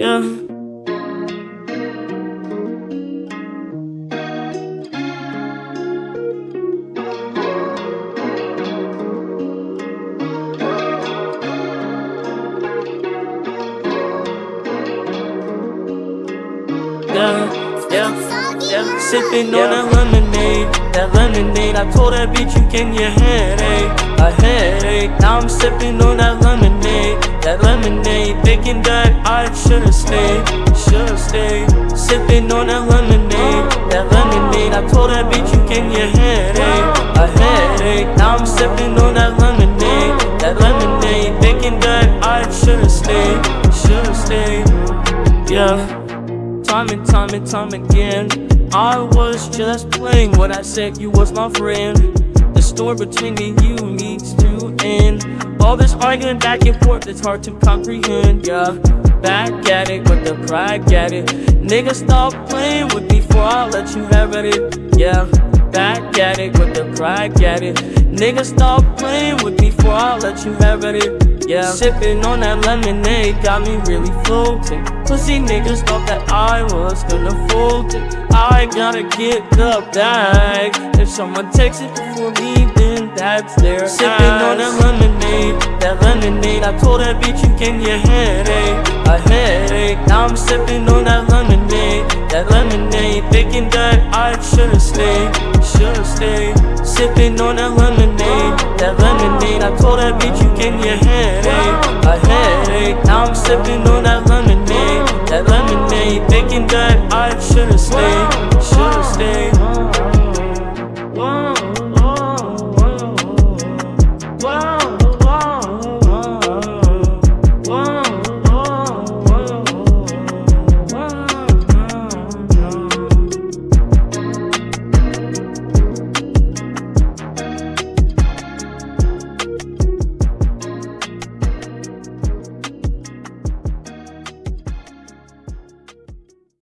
yeah. Yeah, yeah, yeah. Sipping on that lemonade, that lemonade. I told that bitch you can your headache, a headache. Now I'm sipping on that lemonade, that lemonade. Thinking that I should've stayed, should've stayed. Sipping on that lemonade, that lemonade. I told that bitch you can your headache, a headache. Now I'm sipping on that lemonade, that lemonade. Thinking that I should've stayed, should've stayed. Yeah. Time and time and time again I was just playing when I said you was my friend The story between me and you needs to end All this arguing back and forth it's hard to comprehend Yeah, back at it with the pride at it Nigga stop playing with me before I let you have at it Yeah, back at it with the pride at it Nigga stop playing with me before I let you have at it yeah, sipping on that lemonade got me really floating. Pussy niggas thought that I was gonna fold it. I gotta get the bag. If someone takes it before me, then that's their Sipping on that lemonade. I told that bitch you can your headache, a headache. Now I'm sipping on that lemonade, that lemonade. Thinking that I should've stayed, should've stayed. Sipping on that lemonade, that lemonade. I told that bitch you can your headache, a headache. Now I'm sipping